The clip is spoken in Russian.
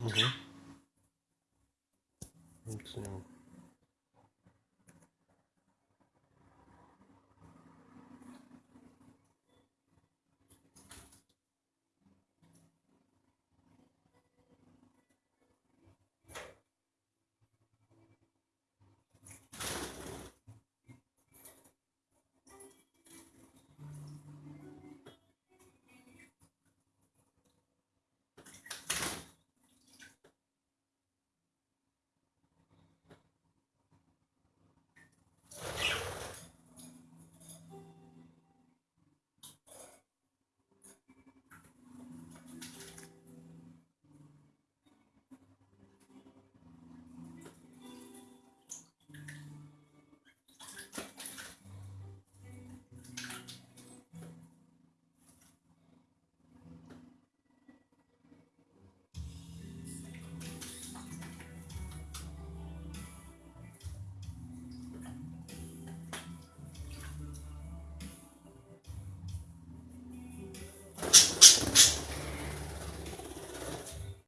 Угу.